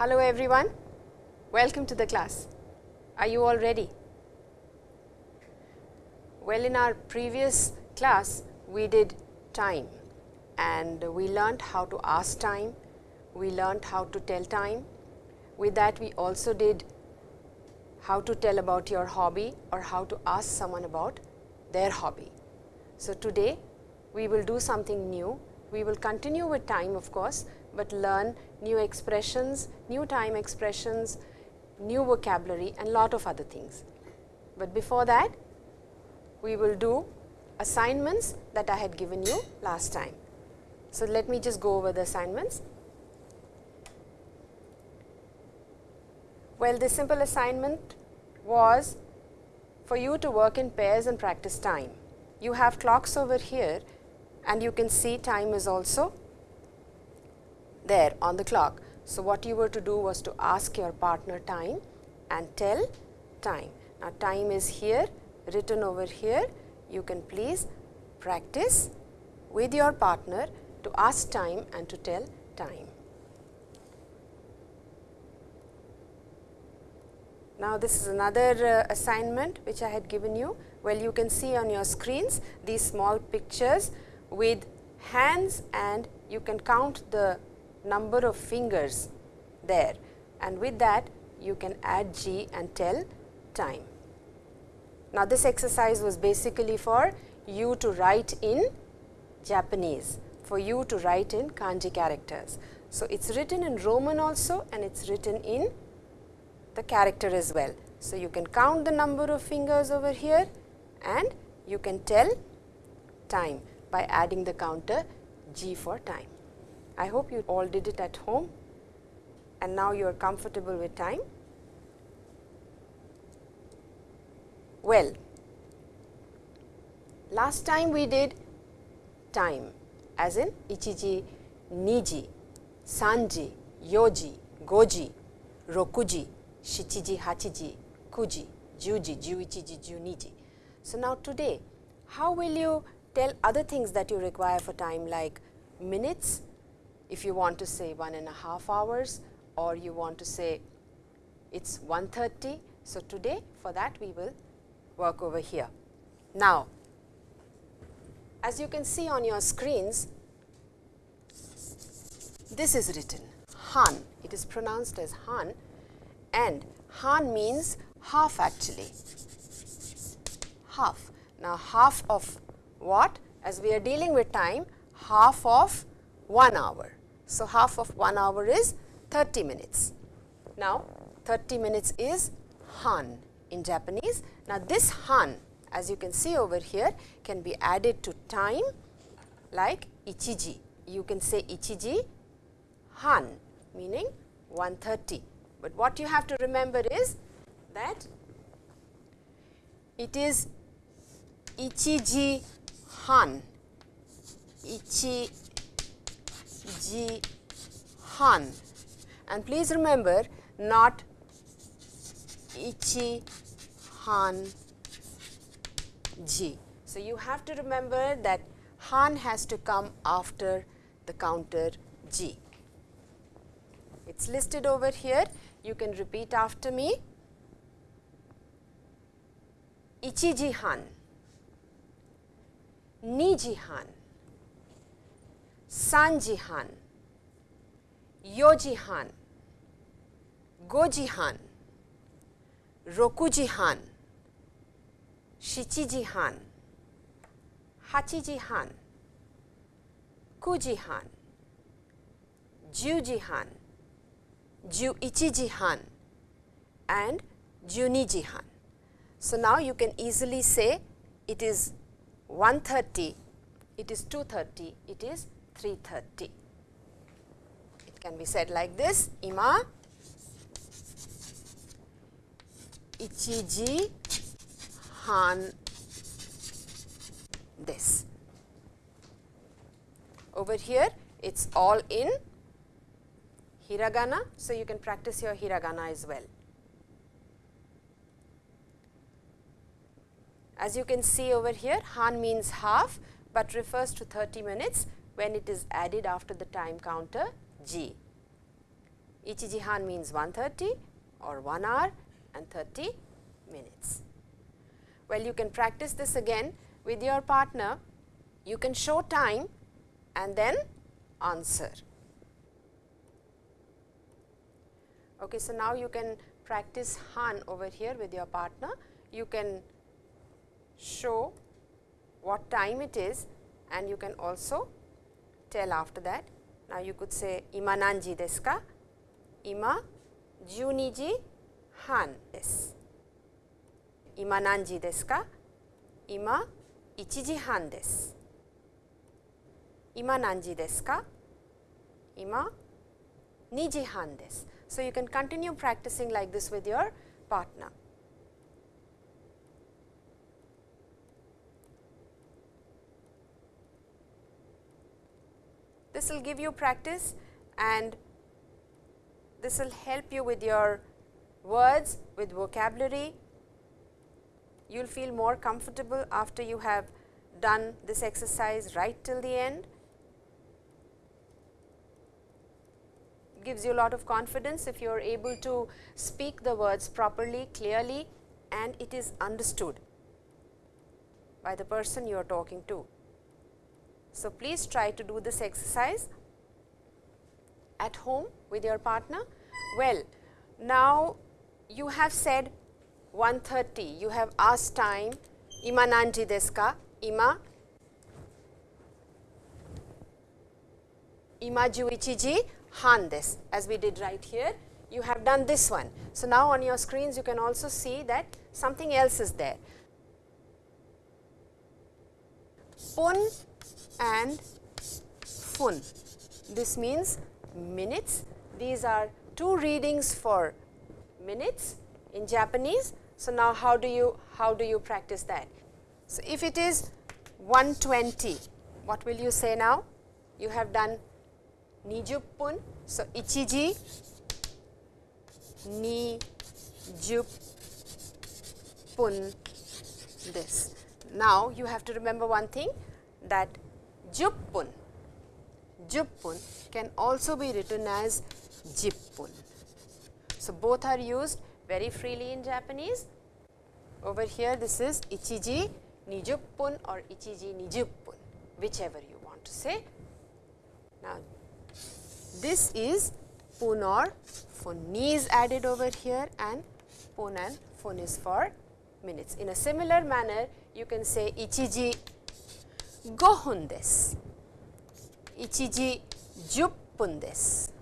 Hello everyone, welcome to the class. Are you all ready? Well, in our previous class, we did time and we learnt how to ask time, we learnt how to tell time. With that, we also did how to tell about your hobby or how to ask someone about their hobby. So, today we will do something new. We will continue with time of course, but learn new expressions, new time expressions, new vocabulary and lot of other things. But before that, we will do assignments that I had given you last time. So, let me just go over the assignments. Well, this simple assignment was for you to work in pairs and practice time. You have clocks over here and you can see time is also there on the clock. So, what you were to do was to ask your partner time and tell time. Now, time is here written over here. You can please practice with your partner to ask time and to tell time. Now, this is another uh, assignment which I had given you. Well, you can see on your screens these small pictures with hands and you can count the number of fingers there and with that you can add ji and tell time. Now, this exercise was basically for you to write in Japanese, for you to write in kanji characters. So, it is written in Roman also and it is written in the character as well. So, you can count the number of fingers over here and you can tell time by adding the counter ji for time. I hope you all did it at home and now you are comfortable with time. Well, last time we did time as in ichiji, niji, sanji, yoji, goji, rokuji, shichiji, hachiji, kuji, juji, juichiji, juniji. So, now today how will you tell other things that you require for time like minutes if you want to say one and a half hours or you want to say it is 1.30. So, today for that we will work over here. Now, as you can see on your screens, this is written Han, it is pronounced as Han and Han means half actually, half. Now, half of what? As we are dealing with time, half of 1 hour. So, half of 1 hour is 30 minutes. Now, 30 minutes is Han in Japanese. Now, this Han as you can see over here can be added to time like ichiji. You can say ichiji han meaning 130. But what you have to remember is that it is ichiji han, ichiji han and please remember not ichi han ji. So, you have to remember that han has to come after the counter ji. It is listed over here, you can repeat after me. Han, niji han, han, yoji han, goji han, Gojihan, han, shichiji han, Kujihan, han, kuji han, juji han, juichiji han and juniji han. So, now you can easily say it is 130, it is 230, it is 330. It can be said like this, ima ichiji han this. Over here it is all in hiragana. So, you can practice your hiragana as well. As you can see over here han means half, but refers to 30 minutes when it is added after the time counter ji. Ichiji han means 130 or 1 hour and 30 minutes. Well, you can practice this again with your partner. You can show time and then answer. Okay, so now you can practice Han over here with your partner. You can show what time it is and you can also tell after that. Now, you could say ima nanji desu ka? Ima juniji han desu. Ima nanji desu ka? Ima ichiji han desu. Ima nanji desu ka? Ima niji han desu. So, you can continue practicing like this with your partner. This will give you practice and this will help you with your words, with vocabulary. You will feel more comfortable after you have done this exercise right till the end. Gives you a lot of confidence if you are able to speak the words properly, clearly and it is understood by the person you are talking to. So, please try to do this exercise at home with your partner. Well, now you have said 1.30, you have asked time, ima nanji desu ka? Ima ima juichiji han desu as we did right here. You have done this one. So, now on your screens you can also see that something else is there. Pun and fun. This means minutes. These are two readings for minutes in Japanese. So, now how do you how do you practice that? So, if it is 120, what will you say now? You have done nijuppun. So, ichiji ni pun this. Now, you have to remember one thing that juppun, juppun can also be written as jippun. So, both are used very freely in Japanese. Over here this is ichiji nijuppun or ichiji nijuppun, whichever you want to say. Now, this is pun or. Ni is added over here and pun and fun is for minutes. In a similar manner, you can say ichiji 5分です。1時10分です。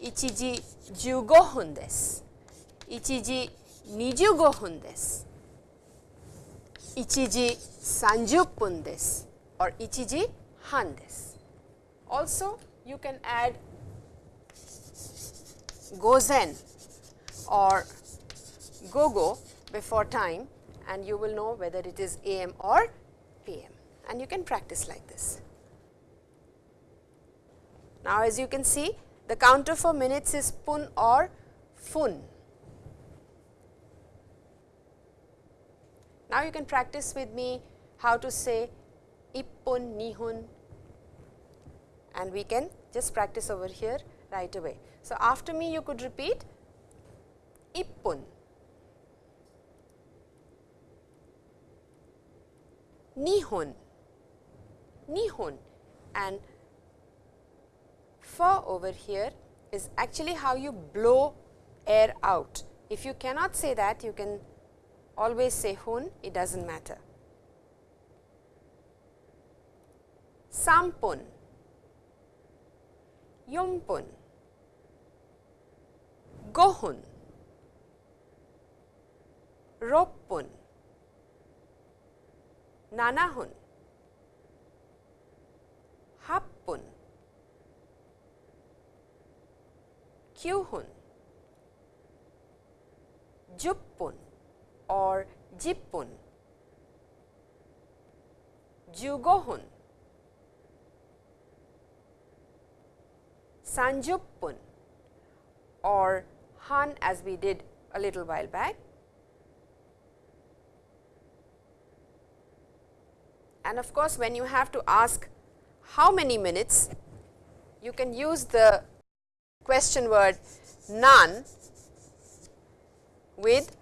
1時15分です。1時25分です。1時30分です。or 1時半です。Also, you can add 午前 or go go before time and you will know whether it is AM or PM and you can practice like this. Now, as you can see the counter for minutes is pun or fun. Now, you can practice with me how to say ippun, nihun and we can just practice over here right away. So, after me you could repeat ippun, nihun, nihon. And fa over here is actually how you blow air out. If you cannot say that, you can always say hun, it does not matter. Sampun, yumpun, gohun, roppun, nanahun, 8分 kyuhun, juppun or jippun, jugohun, sanjuppun or han as we did a little while back. And of course, when you have to ask how many minutes, you can use the question word nan with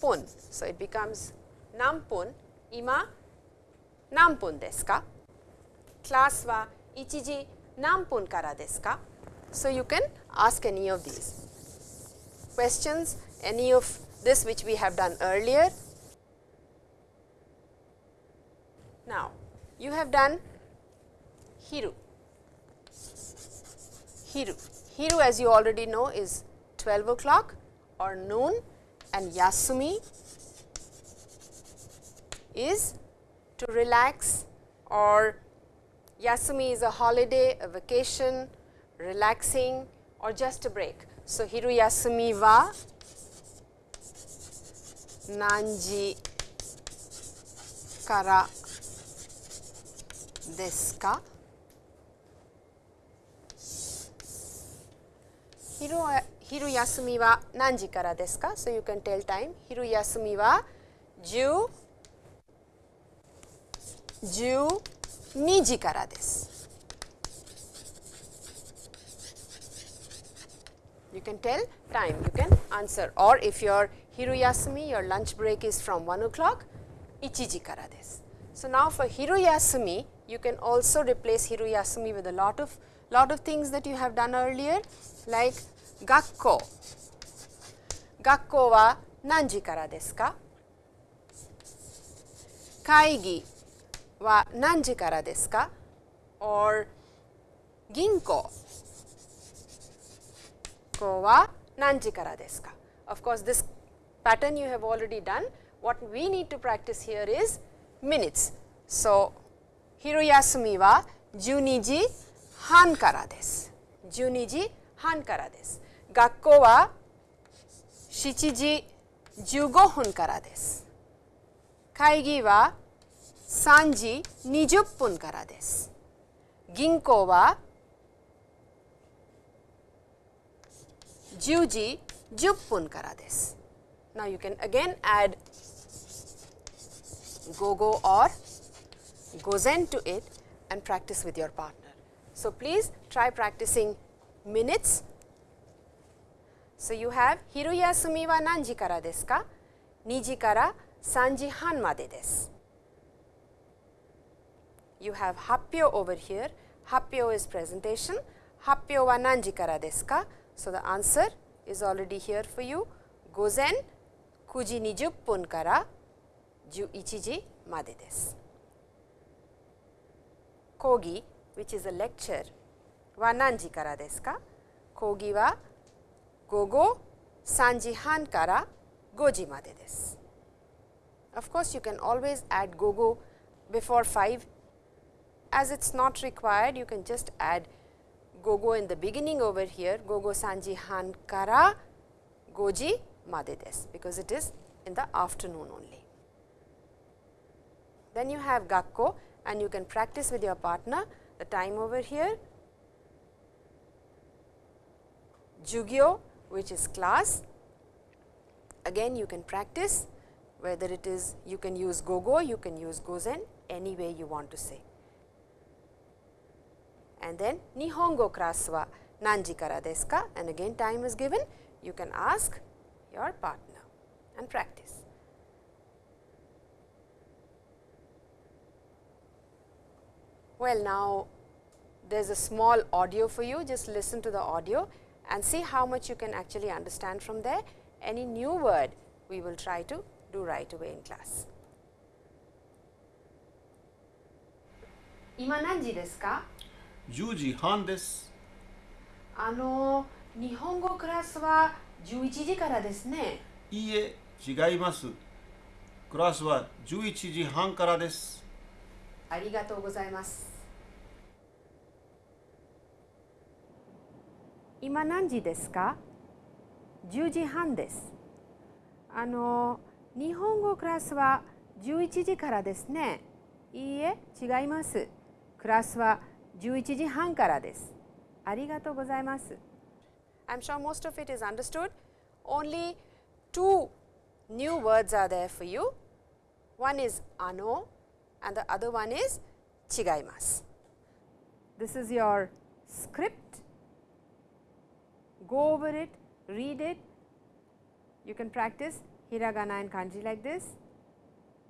pun. So, it becomes nampun ima nampun desu ka? Class wa ichiji nampun kara desu ka? So, you can ask any of these questions, any of this which we have done earlier. Now, you have done hiru. Hiru. Hiru as you already know is 12 o'clock or noon and Yasumi is to relax or Yasumi is a holiday, a vacation, relaxing or just a break. So, hiru yasumi wa nanji kara desu ka? Hiru, hiru yasumi wa nanji kara desu ka? So, you can tell time. Hiru yasumi wa 10 12時からです。You can tell time, you can answer or if your hiruyasumi, your lunch break is from 1 o'clock, 1時からです。So, now for hiruyasumi, you can also replace hiruyasumi with a lot of lot of things that you have done earlier like gakko. Gakko wa nanji kara desu ka? Kaigi wa nanji kara desu ka? Or ginko ko wa nanji kara desu ka? Of course, this pattern you have already done. What we need to practice here is minutes. So, Hiroyasumi wa 12時半からです。12時半からです。学校は7時15分からです。会議は3時20分からです。銀行は10時10分からです。Now, you can again add go-go or gozen to it and practice with your partner. So, please try practicing minutes. So, you have 昼休みは何時からですか ?2 時から3時半までです。you have happyo over here. Happyo is presentation. Happyo wa nanji kara desu ka? So, the answer is already here for you. Gozen 9時20分から11時までです。講義 which is a lecture wa nanji kara desu ka? Kogi wa gogo sanji han kara goji made desu. Of course, you can always add gogo before 5. As it is not required, you can just add gogo in the beginning over here, gogo sanji han kara goji made desu, because it is in the afternoon only. Then you have gakko and you can practice with your partner the time over here. Jugyo which is class, again you can practice. Whether it is you can use gogo, you can use gozen any way you want to say. And then Nihongo class wa nanji kara desu ka and again time is given. You can ask your partner and practice. Well now there is a small audio for you just listen to the audio and see how much you can actually understand from there any new word we will try to do right away in class. 今何時ですか10時半ですあの日本語クラスは11時からですねいいえ違いますクラスは11時半からですありがとうございます 今何時ですか10時半ですあの日本語クラスは11時からですねいいえ違いますクラスは11時半からです。ありがとうございます。I'm sure most of it is understood. Only two new words are there for you. One is ano and the other one is chigaimasu. This is your script go over it, read it. You can practice hiragana and kanji like this.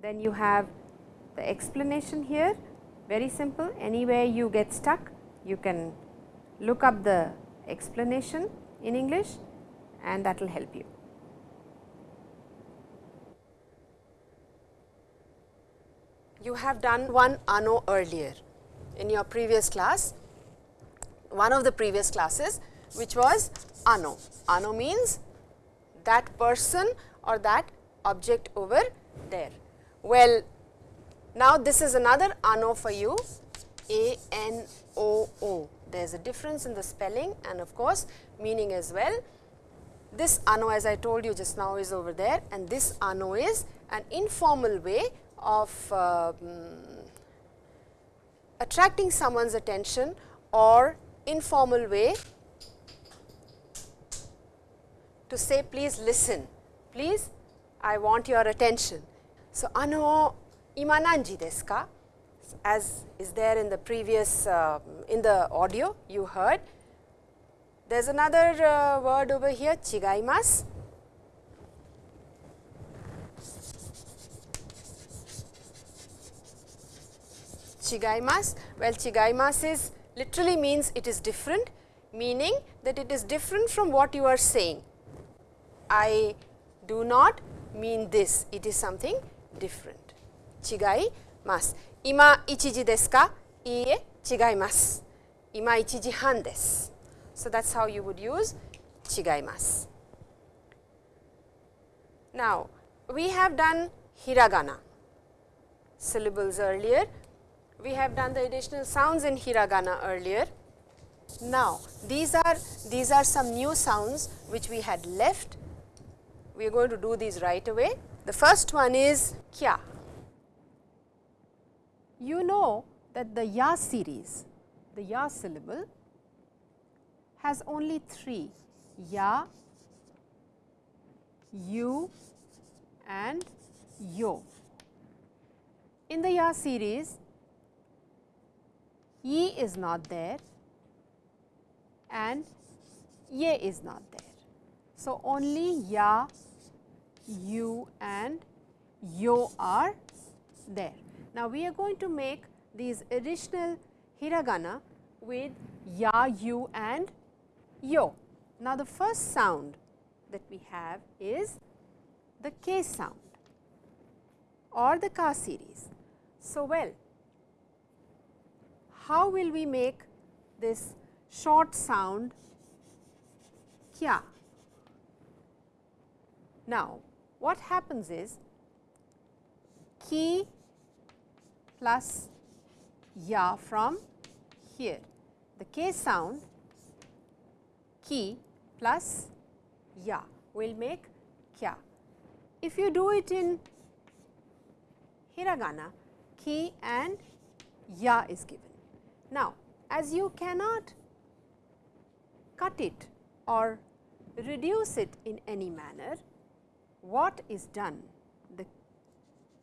Then you have the explanation here very simple anywhere you get stuck you can look up the explanation in English and that will help you. You have done one ano earlier in your previous class, one of the previous classes which was ano. Ano means that person or that object over there. Well, now this is another ano for you A N O O. There is a difference in the spelling and of course, meaning as well. This ano as I told you just now is over there and this ano is an informal way of uh, attracting someone's attention or informal way to say please listen, please I want your attention. So, ano ima nanji desu ka? As is there in the previous uh, in the audio you heard. There is another uh, word over here chigaimasu. Chigaimasu. Well, chigaimasu is literally means it is different, meaning that it is different from what you are saying. I do not mean this, it is something different. Chigai mas. Ima ichiji desu ka? Iie, chigaimasu. Ima ichiji han desu. So, that is how you would use. Now, we have done hiragana syllables earlier. We have done the additional sounds in hiragana earlier. Now, these are these are some new sounds which we had left. We are going to do these right away. The first one is kya. You know that the ya series, the ya syllable has only three ya, you and yo. In the ya series, ye is not there and ye is not there. So, only ya, you and yo are there. Now, we are going to make these additional hiragana with ya, you and yo. Now, the first sound that we have is the K sound or the Ka series. So, well, how will we make this short sound kya? Now, what happens is ki plus ya from here. The K sound ki plus ya will make kya. If you do it in hiragana, ki and ya is given. Now, as you cannot cut it or reduce it in any manner, what is done? The,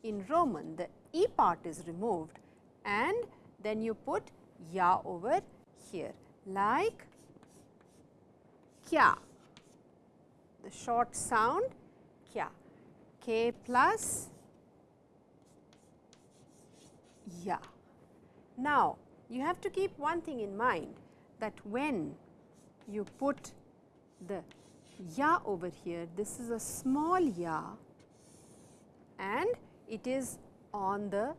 in Roman, the E part is removed and then you put ya over here like kya, the short sound kya, k plus ya. Now, you have to keep one thing in mind that when you put the ya over here, this is a small ya and it is on the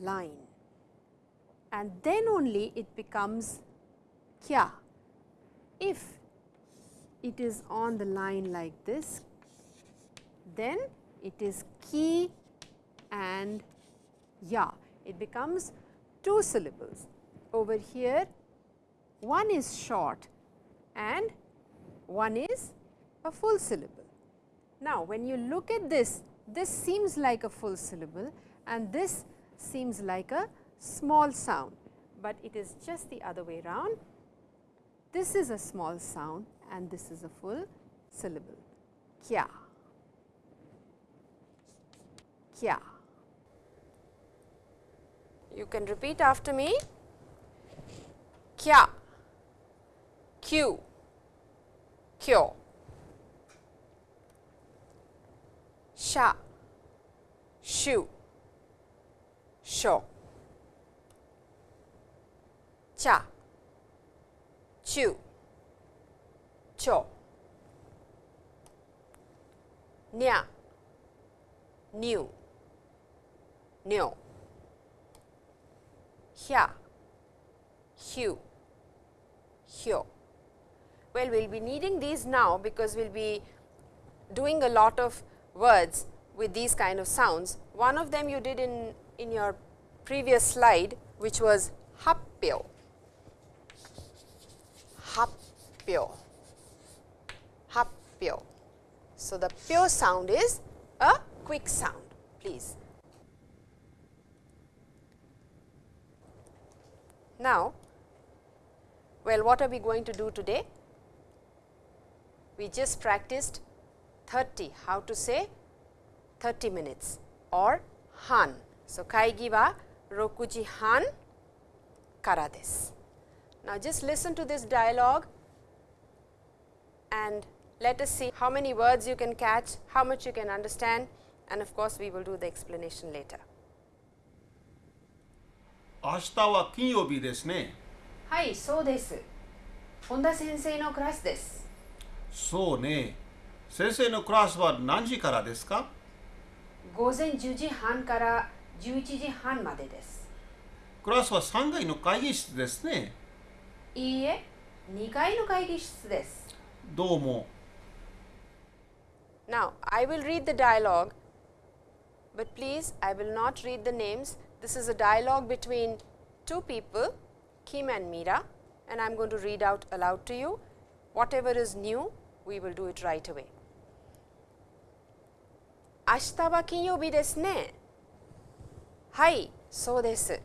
line and then only it becomes kya. If it is on the line like this, then it is ki and ya. It becomes two syllables. Over here, one is short and one is a full syllable. Now, when you look at this, this seems like a full syllable and this seems like a small sound, but it is just the other way around. This is a small sound and this is a full syllable. Kya. Kya. You can repeat after me. Kya. Q. kyo, sha, shu, sho, cha, chu, cho, nya, nyu, nyo, hya, hyu, hyo. Well, we will be needing these now because we will be doing a lot of words with these kind of sounds. One of them you did in, in your previous slide which was happyo, happyo, happyo. So, the pyo sound is a quick sound please. Now, well what are we going to do today? We just practiced 30, how to say 30 minutes or han. So, kaigi wa rokuji han kara desu. Now, just listen to this dialogue and let us see how many words you can catch, how much you can understand and of course, we will do the explanation later. 明日は金曜日ですねはい、そうです。本田先生のクラスです。そうね 先生のクラスは何時からですか午前10時半から11時半までです。クラスは3階の会議室ですねいいえ、2階の会議室です。どうも Now, I will read the dialogue, but please, I will not read the names. This is a dialogue between two people, Kim and Meera, and I am going to read out aloud to you. Whatever is new, we will do it right away. 明日は金曜日ですね。はい、そうです。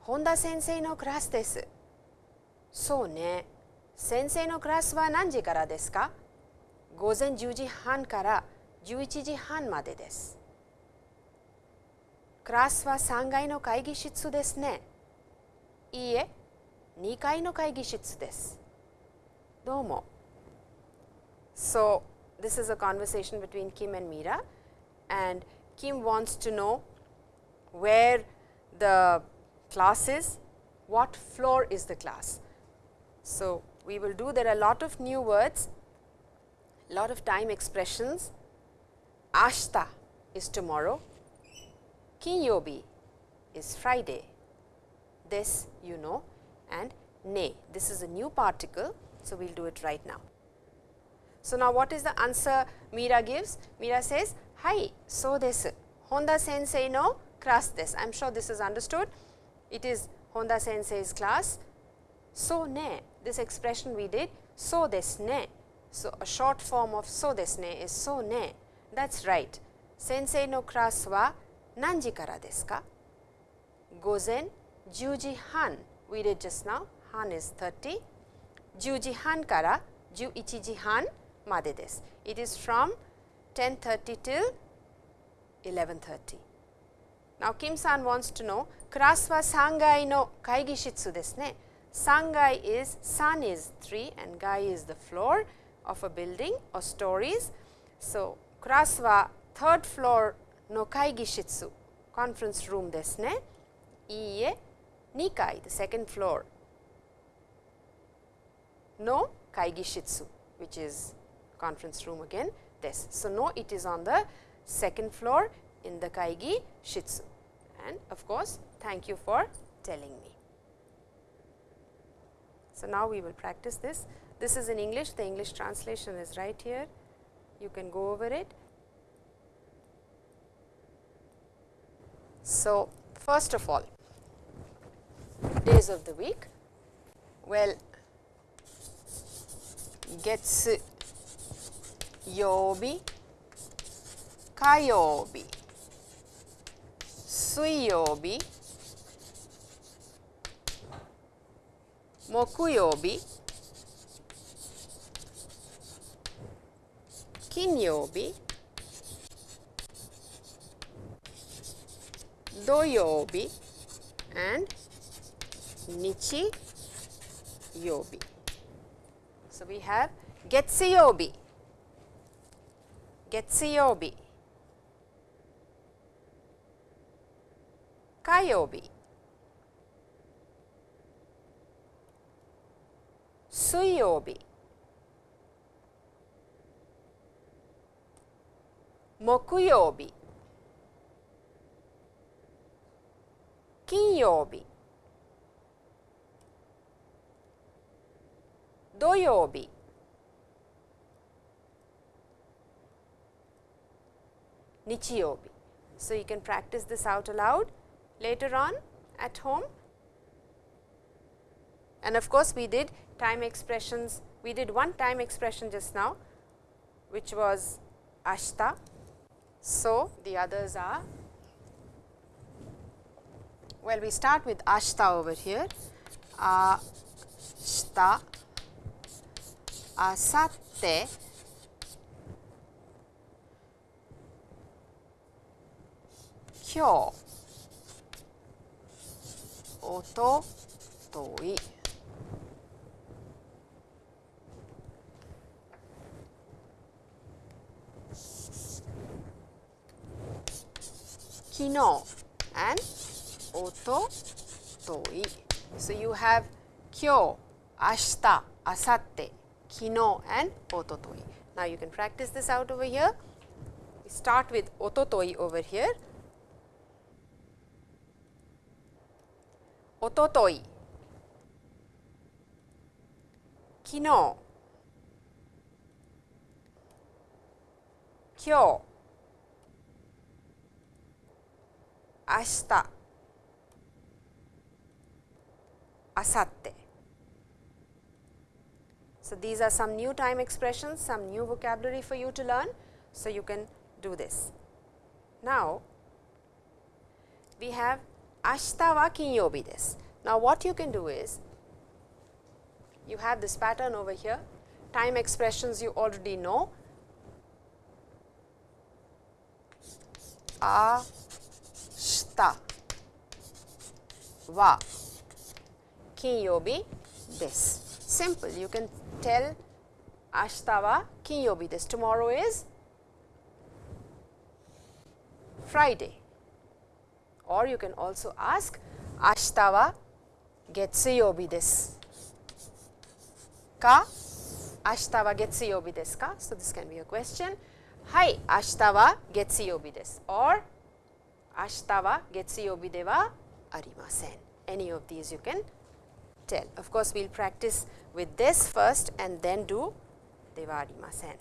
本田先生のクラスです。そうね。先生のクラスは何時からですか？午前10時半から11時半までです。クラスは3階の会議室ですね。いいえ、2階の会議室です。どうも。So, this is a conversation between Kim and Meera and Kim wants to know where the class is, what floor is the class. So, we will do there are a lot of new words, a lot of time expressions. Ashta is tomorrow, Kinyobi is Friday, this you know and ne this is a new particle. So, we will do it right now. So, now what is the answer Mira gives? Mira says, "Hai, so desu. Honda sensei no class desu. I am sure this is understood. It is Honda sensei's class. So ne, this expression we did, so desu ne. So, a short form of so desu ne is so ne. That is right. Sensei no class wa nanji kara desu ka? Gozen juji han. We did just now. Han is 30. Juji han kara 11時半 made desu. It is from 10.30 till 11.30. Now, Kim san wants to know class wa sangai no kaigishitsu desu ne. Sangai is san is 3 and gai is the floor of a building or stories. So, class wa third floor no kaigishitsu conference room desu ne. Iie nikai the second floor no kaigishitsu which is conference room again this. So, no it is on the second floor in the kaigi shitsu and of course, thank you for telling me. So, now we will practice this. This is in English, the English translation is right here. You can go over it. So, first of all, days of the week. Well, 月 Yobi, Kayobi, Suiyobi, Mokuyobi, Kinyobi, Doyobi, and Nichi Yobi. So we have Getsuyobi. 月曜日。火曜日。水曜日。木曜日。金曜日。土曜日。nichiyobi. So, you can practice this out aloud later on at home. And of course, we did time expressions, we did one time expression just now which was ashta. So, the others are, well we start with ashta over here, ashta, asatte, kyo おととい昨日 and おととい so you have 今日明日明後日昨日 and おととい now you can practice this out over here we start with おととい over here おととい昨日今日明日明後日 So, these are some new time expressions, some new vocabulary for you to learn. So, you can do this. Now, we have ashita wa kinyobi desu. Now, what you can do is, you have this pattern over here, time expressions you already know, ashita wa kinyobi desu. Simple, you can tell ashita wa kinyobi desu, tomorrow is Friday or you can also ask ashita wa getsuyobi desu ka? Ashita wa getsuyobi desu ka? So, this can be a question. Hai, ashita wa getsuyobi desu or ashita wa getsuyobi de wa arimasen. Any of these you can tell. Of course, we will practice with this first and then do de wa arimasen.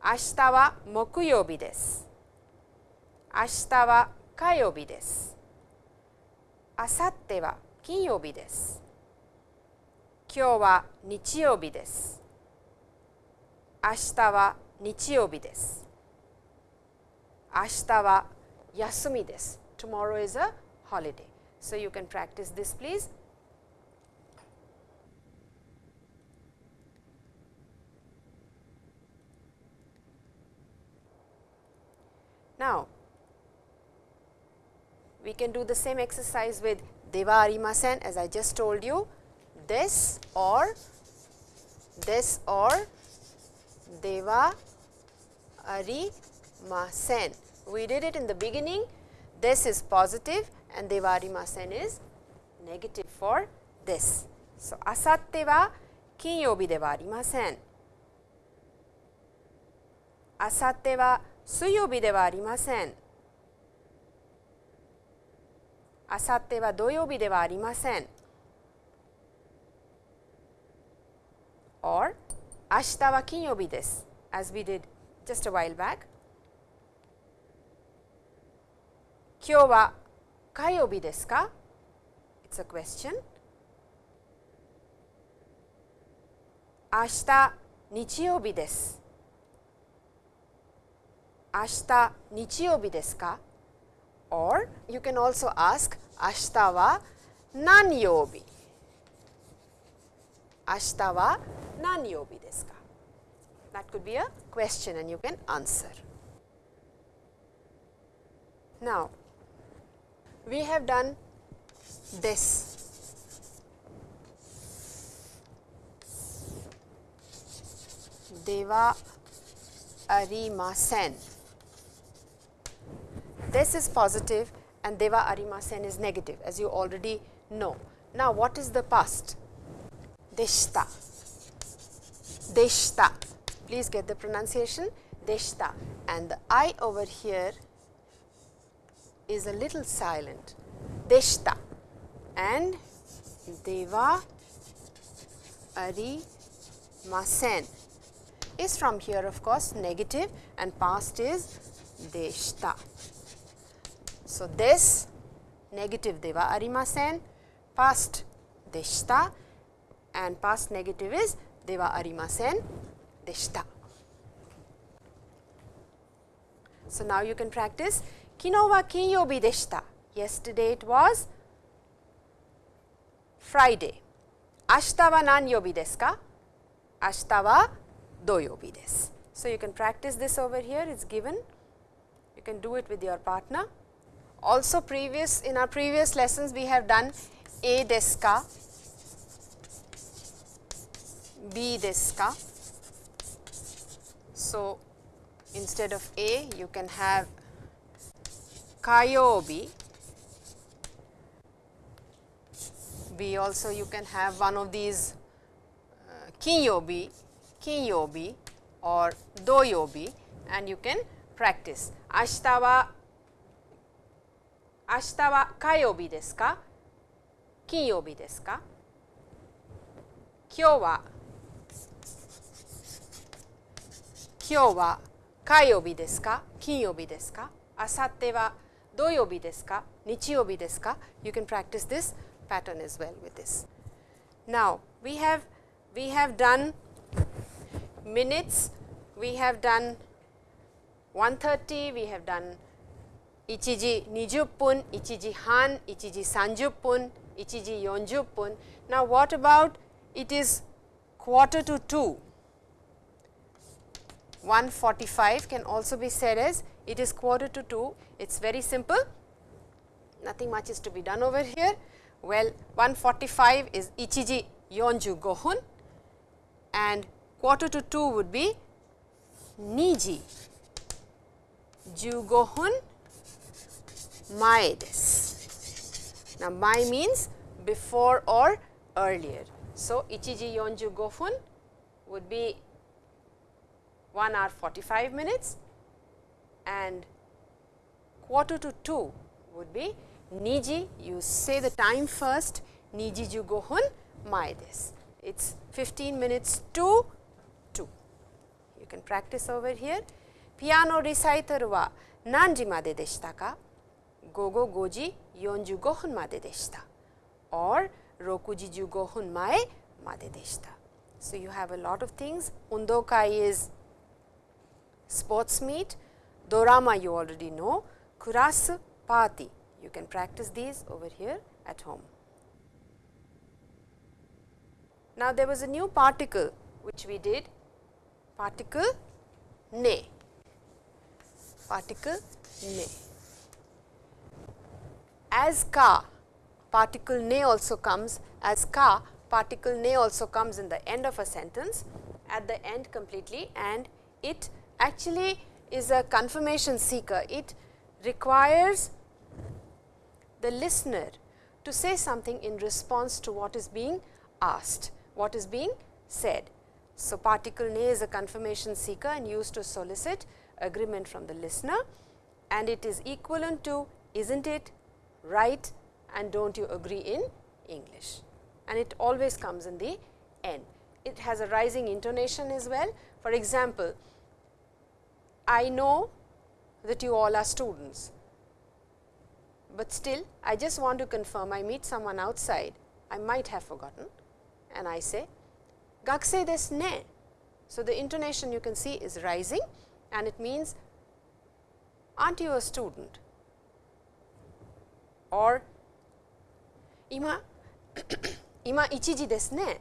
Ashita mokuyobi desu. Ashita は木曜日です明日は火曜日です。あさっては金曜日です。今日は日曜日です。明日は日曜日です。明日は休みです。Tomorrow is a holiday. So you can practice this please. Now, we can do the same exercise with de wa arimasen as I just told you this or this or de wa arimasen. We did it in the beginning this is positive and de wa arimasen is negative for this. So, asatte wa kinyobi de wa arimasen. Asatte wa suyobi de wa arimasen. あさっては土曜日ではありません。or 明日は金曜日です。as we did just a while back. 今日は火曜日ですか ?It's a question. 明日日曜日です。明日日曜日ですか or you can also ask 明 日は何曜日明日は何曜日ですか That could be a question and you can answer. Now, we have done this. De wa arimasen. This is positive and de wa arimasen is negative as you already know. Now, what is the past? Deshta. Deshta. Please get the pronunciation deshta and the I over here is a little silent. Deshta and de wa ari masen is from here of course negative and past is deshta. So, this negative de wa arimasen, past deshta and past negative is de wa arimasen deshta. So, now you can practice kino wa kinyobi deshita. Yesterday it was Friday. Ashita wa nanyobi desu ka? Ashita wa doyobi desu. So, you can practice this over here, it is given. You can do it with your partner. Also previous in our previous lessons we have done A desu ka, B desu ka. So, instead of A you can have Kayobi. B also you can have one of these uh, Kinyobi, Kinyobi or Doyobi and you can practice. Ashita wa Ashita wa Kayobi desu ka? Kinyobi desu ka? Kyou wa 今日は火曜日ですか金曜日ですかあさっては土曜日ですか日曜日ですか You can practice this pattern as well with this. Now, we have we have done minutes, we have done 130, we have done 1時20分、1時半、1時30分、1時40分。Now, what about it is quarter to 2? 145 can also be said as it is quarter to 2. It is very simple, nothing much is to be done over here. Well, 145 is ichiji yonju gohun and quarter to 2 would be niji jugohun mae desu. Now, mae means before or earlier. So, ichiji yonju gohun would be 1 hour 45 minutes and quarter to 2 would be niji you say the time first niji ju mae desu. It is 15 minutes to 2. You can practice over here. Piano recital wa nanji made deshita ka? Gogo goji 45分まででした or 6時15分前まででした So, you have a lot of things. Undokai is sports meet, dorama you already know, kurasu party. You can practice these over here at home. Now, there was a new particle which we did particle ne, particle ne. As ka particle ne also comes as ka particle ne also comes in the end of a sentence at the end completely and it actually is a confirmation seeker. It requires the listener to say something in response to what is being asked, what is being said. So, particle ne is a confirmation seeker and used to solicit agreement from the listener and it is equivalent to is not it right and do not you agree in English and it always comes in the end. It has a rising intonation as well. For example, I know that you all are students, but still I just want to confirm I meet someone outside, I might have forgotten and I say gakusei desu ne. So, the intonation you can see is rising and it means aren't you a student or ima ima ichiji desu ne.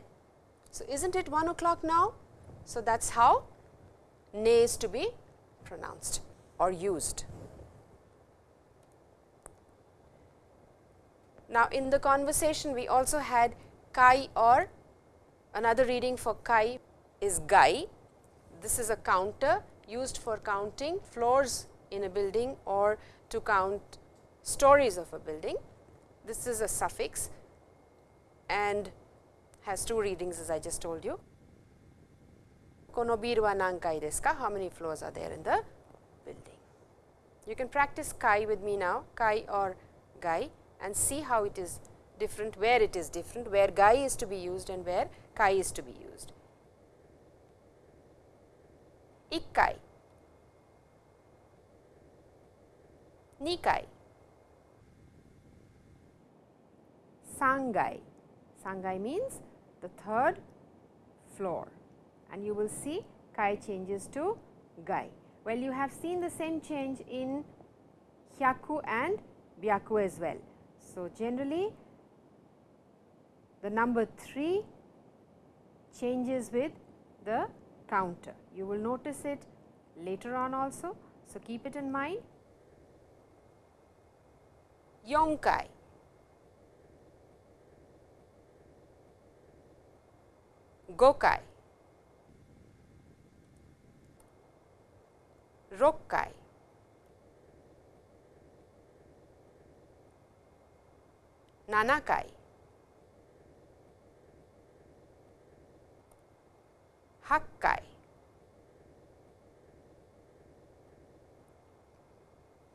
So, isn't it 1 o'clock now? So, that is how ne is to be pronounced or used. Now, in the conversation we also had kai or another reading for kai is gai, this is a counter used for counting floors in a building or to count stories of a building. This is a suffix and has two readings as I just told you. Kono biru wa nankai desu ka? How many floors are there in the building? You can practice kai with me now, kai or gai and see how it is different, where it is different, where gai is to be used and where kai is to be used. Ikkai, Nikai, Sangai. Sangai means the third floor and you will see kai changes to gai. Well, you have seen the same change in hyaku and byaku as well. So, generally the number 3 changes with the counter. You will notice it later on also. So, keep it in mind. Yonkai, Gokai, Rokkai, Nanakai, Hakkai,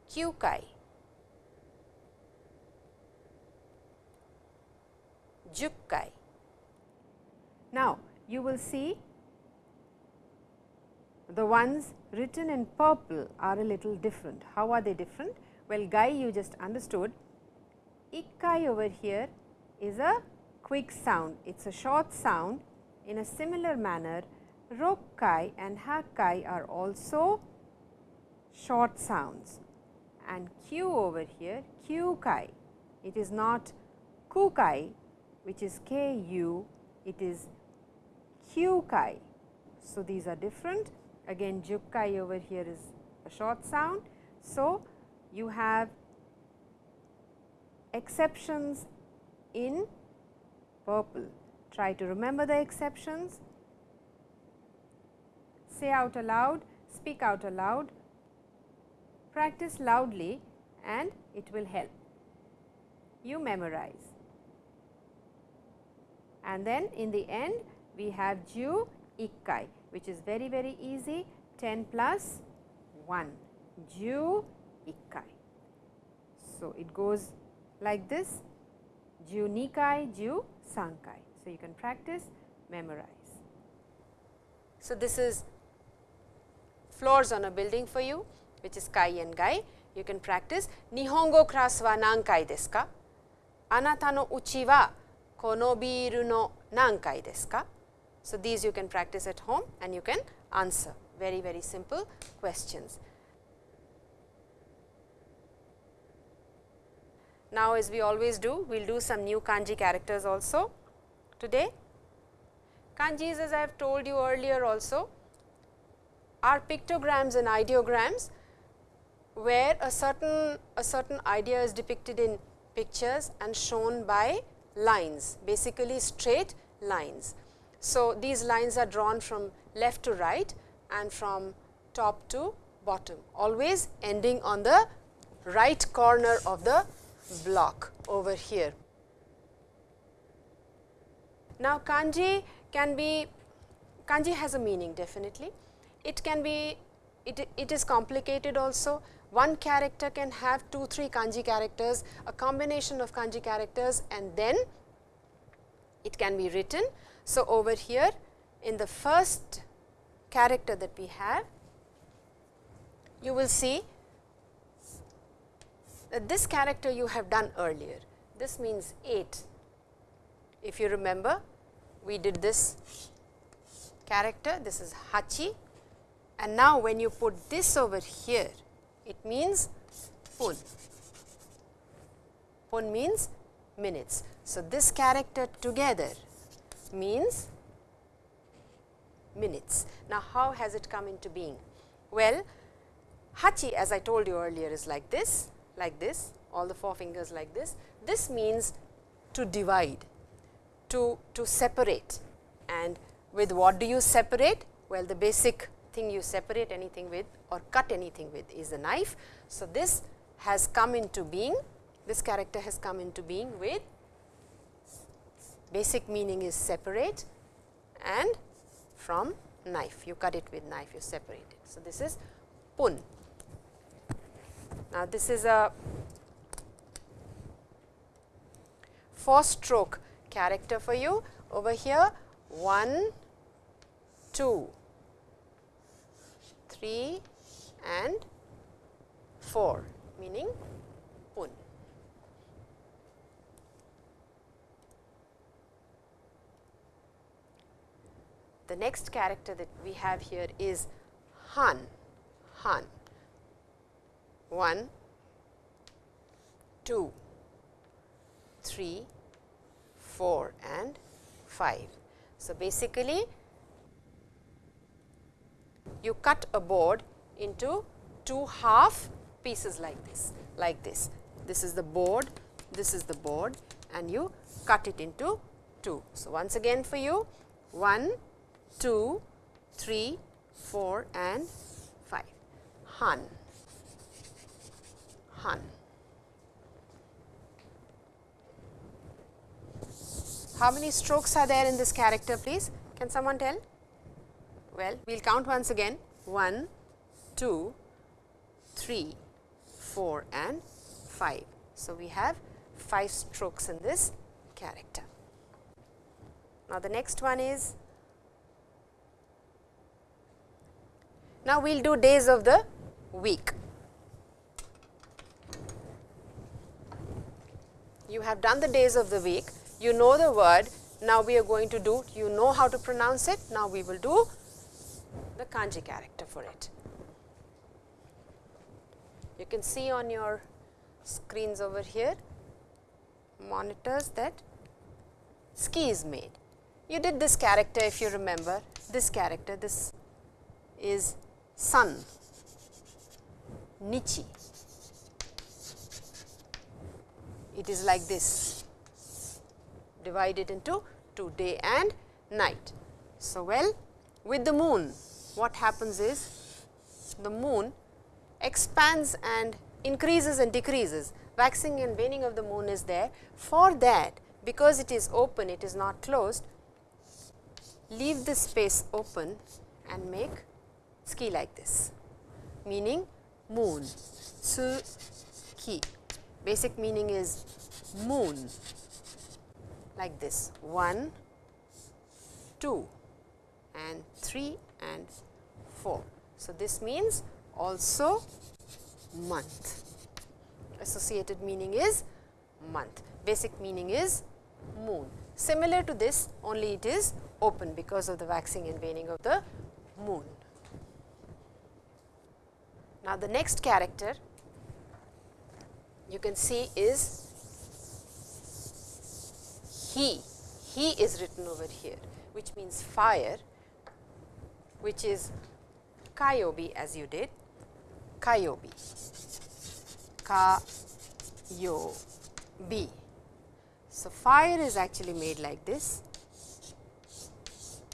Kyukai, Jukkai. Now, you will see the ones written in purple are a little different. How are they different? Well, gai you just understood. Ikkai over here is a quick sound, it is a short sound. In a similar manner, Rokkai and Hakkai are also short sounds and Q over here, Kyukai, it is not Kukai which is K U, it is Kyukai. So, these are different again Jukkai over here is a short sound. So, you have exceptions in purple. Try to remember the exceptions, say out aloud, speak out aloud, practice loudly and it will help. You memorize. And then in the end we have Ju Ikkai which is very very easy 10 plus 1 Ju Ikkai. So, it goes like this Ju Nikai, Ju Sankai. So, you can practice memorize. So, this is floors on a building for you which is Kai and Gai. You can practice Nihongo class wa nankai desu ka? Anata no uchi wa kono biru no nankai desu ka? So, these you can practice at home and you can answer very very simple questions. Now, as we always do, we will do some new kanji characters also today. Kanjis as I have told you earlier also are pictograms and ideograms where a certain a certain idea is depicted in pictures and shown by lines basically straight lines. So, these lines are drawn from left to right and from top to bottom always ending on the right corner of the block over here. Now, kanji can be kanji has a meaning definitely. It can be it, it is complicated also. One character can have 2 3 kanji characters, a combination of kanji characters and then it can be written. So, over here in the first character that we have, you will see that this character you have done earlier. This means 8. If you remember, we did this character, this is Hachi and now when you put this over here, it means pun. Pun means minutes. So, this character together means minutes. Now, how has it come into being? Well, Hachi as I told you earlier is like this, like this, all the four fingers like this. This means to divide, to, to separate and with what do you separate? Well, the basic thing you separate anything with or cut anything with is the knife. So, this has come into being, this character has come into being with basic meaning is separate and from knife, you cut it with knife, you separate it. So, this is pun. Now, this is a four stroke character for you over here 1, 2, 3 and 4 meaning pun. The next character that we have here is Han, Han. 1, 2, 3, 4 and 5. So, basically you cut a board into two half pieces like this, like this. This is the board, this is the board and you cut it into two. So, once again for you 1, 2, 3, 4 and 5. Han, Han. How many strokes are there in this character please? Can someone tell? Well, we will count once again 1, 2, 3, 4 and 5. So, we have 5 strokes in this character. Now, the next one is now we will do days of the week. You have done the days of the week, you know the word, now we are going to do, you know how to pronounce it, now we will do the kanji character for it. You can see on your screens over here monitors that tsuki is made. You did this character if you remember, this character, this is sun, nichi. It is like this, divided into two day and night. So, well with the moon what happens is the moon expands and increases and decreases waxing and waning of the moon is there. For that because it is open it is not closed leave this space open and make tsuki like this. Meaning moon. Su ki basic meaning is moon. Like this. 1 2 and 3 and 4 so this means also month. Associated meaning is month, basic meaning is moon. Similar to this only it is open because of the waxing and waning of the moon. Now, the next character you can see is he, he is written over here which means fire which is Kayobi as you did, Kayobi, Kayobi. So, fire is actually made like this,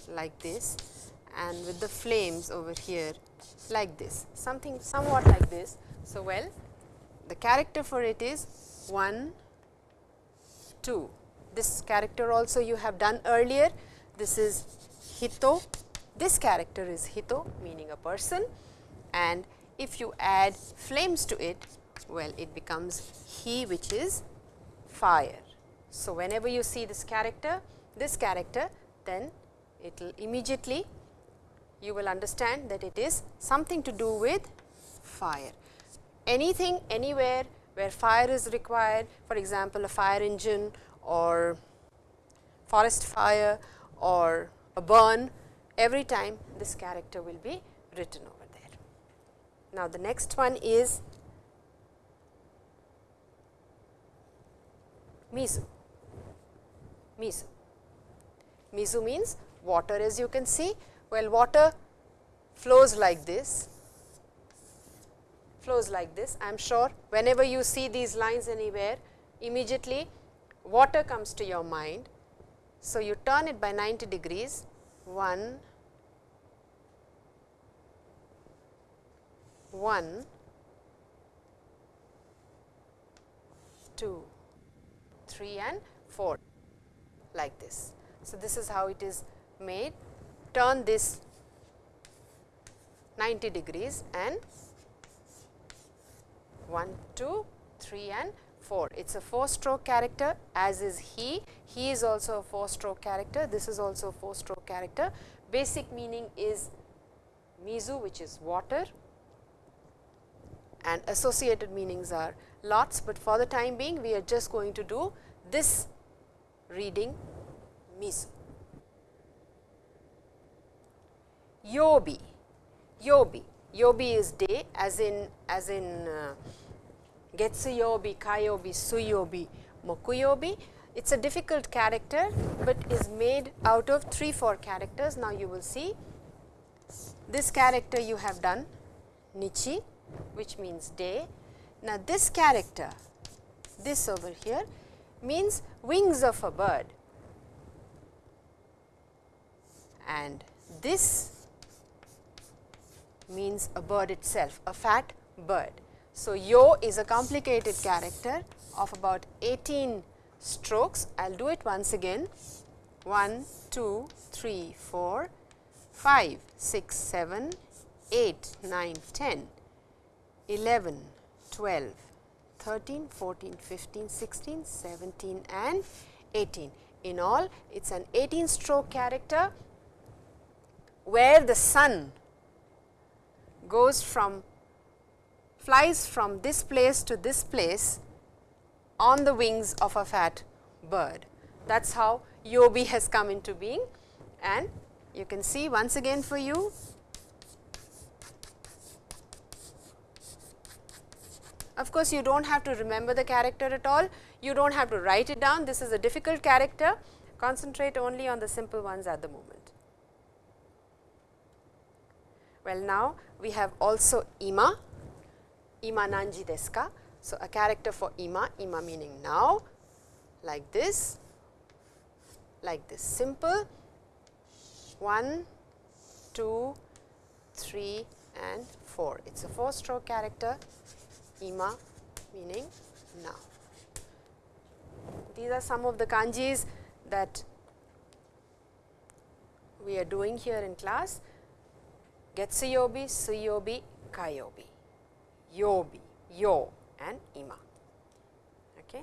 like this and with the flames over here like this, something somewhat like this. So, well the character for it is 1, 2. This character also you have done earlier. This is Hito this character is Hito meaning a person and if you add flames to it, well it becomes he which is fire. So, whenever you see this character, this character then it will immediately you will understand that it is something to do with fire. Anything anywhere where fire is required for example, a fire engine or forest fire or a burn every time this character will be written over there. Now, the next one is Mizu. Mizu. Mizu means water as you can see. Well, water flows like this, flows like this. I am sure whenever you see these lines anywhere, immediately water comes to your mind. So, you turn it by 90 degrees 1, 1, 2, 3 and 4 like this. So, this is how it is made. Turn this 90 degrees and 1, 2, 3 and 4. It is a 4 stroke character as is he. He is also a 4 stroke character. This is also a 4 stroke character. Basic meaning is mizu which is water and associated meanings are lots, but for the time being we are just going to do this reading mizu. Yobi, yobi, yobi is day as in as in uh, getsuyobi, kayobi, suyobi, mokuyobi. It is a difficult character, but is made out of 3 4 characters. Now, you will see this character you have done nichi which means day. Now, this character this over here means wings of a bird and this means a bird itself a fat bird. So, yo is a complicated character of about 18 strokes. I will do it once again 1, 2, 3, 4, 5, 6, 7, 8, 9, 10, 11, 12, 13, 14, 15, 16, 17 and 18. In all it is an 18 stroke character where the sun goes from flies from this place to this place on the wings of a fat bird. That is how Yobi has come into being. And you can see once again for you. Of course, you do not have to remember the character at all, you do not have to write it down, this is a difficult character, concentrate only on the simple ones at the moment. Well, now we have also ima, ima nanji desu ka. So, a character for ima, ima meaning now, like this, like this simple 1, 2, 3 and 4. It is a 4 stroke character ima meaning now. These are some of the kanjis that we are doing here in class Getsuyobi, Suyobi, Kayobi, Yobi, Yo and Ima. Okay.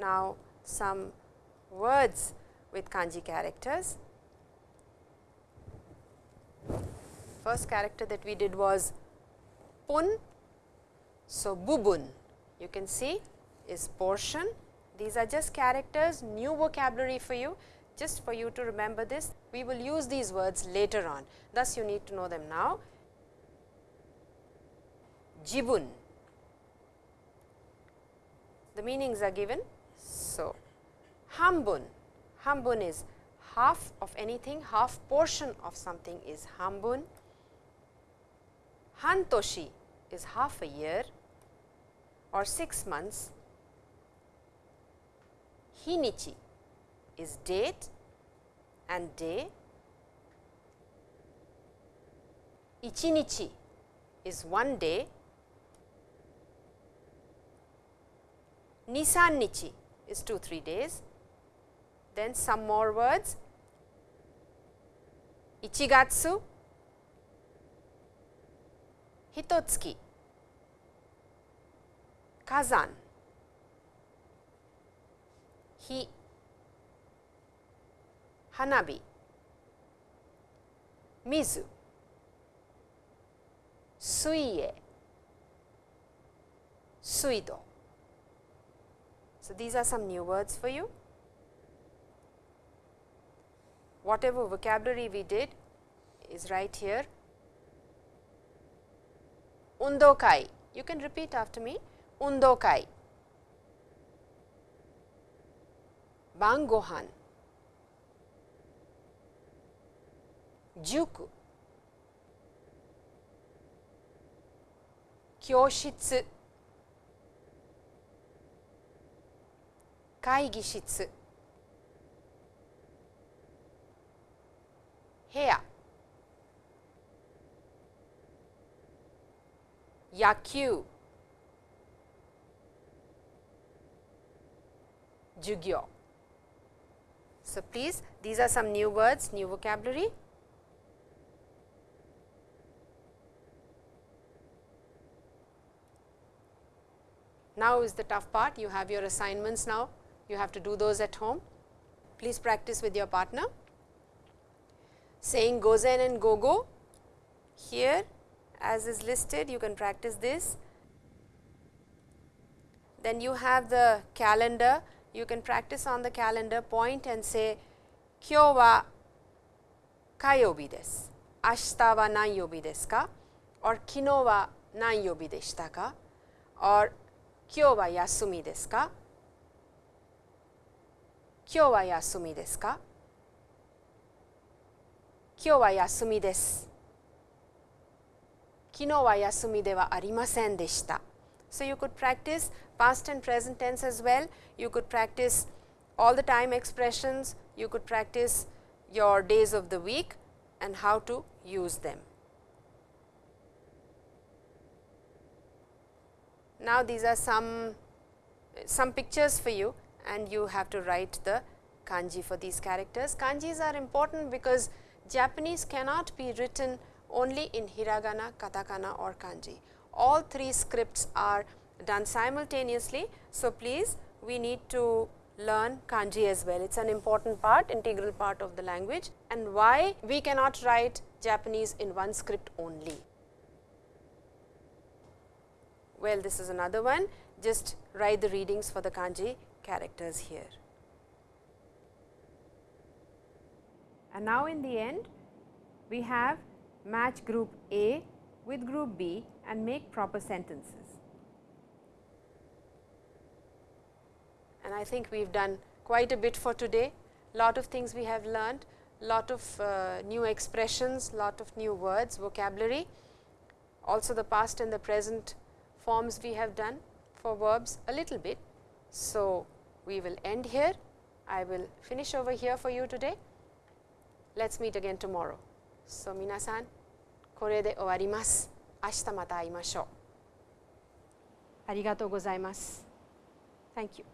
Now, some words with kanji characters. First character that we did was pun. So, bubun you can see is portion. These are just characters new vocabulary for you just for you to remember this. We will use these words later on. Thus, you need to know them now. Jibun, the meanings are given. So, hambun, hambun is half of anything, half portion of something is hambun. Hantoshi is half a year or 6 months. Hinichi is date and day. Ichinichi is one day. Nisannichi is 2 3 days. Then some more words. Ichigatsu, Hitotsuki, Kazan, Hi, Hanabi, Mizu, Suie, Suido. So, these are some new words for you. Whatever vocabulary we did is right here. Undokai, you can repeat after me. Undokai, Bangohan, juku, kyoshitsu, kaigishitsu, heya, yaku, jujyo. So please, these are some new words, new vocabulary. Now is the tough part, you have your assignments now, you have to do those at home. Please practice with your partner. Saying gozen and gogo, here as is listed, you can practice this. Then you have the calendar, you can practice on the calendar, point and say, kyo wa? Kayobi desu, ashita wa nan yobi desu ka, or kino wa deshita ka, or kyo wa yasumi desu ka, kyo wa yasumi desu ka, kyo wa yasumi desu. 昨日は休みではありませんでした。So you could practice past and present tense as well. You could practice all the time expressions. You could practice your days of the week and how to use them. Now, these are some some pictures for you and you have to write the kanji for these characters. Kanjis are important because Japanese cannot be written only in hiragana, katakana or kanji. All three scripts are done simultaneously. So, please we need to learn kanji as well. It is an important part, integral part of the language and why we cannot write Japanese in one script only. Well, this is another one, just write the readings for the kanji characters here. And now in the end, we have match group A with group B and make proper sentences. And I think we have done quite a bit for today, lot of things we have learned, lot of uh, new expressions, lot of new words, vocabulary, also the past and the present forms we have done for verbs a little bit. So, we will end here. I will finish over here for you today. Let us meet again tomorrow. So, 皆さん、これで終わります。明日また会いましょう。ありがとうございます。Thank you.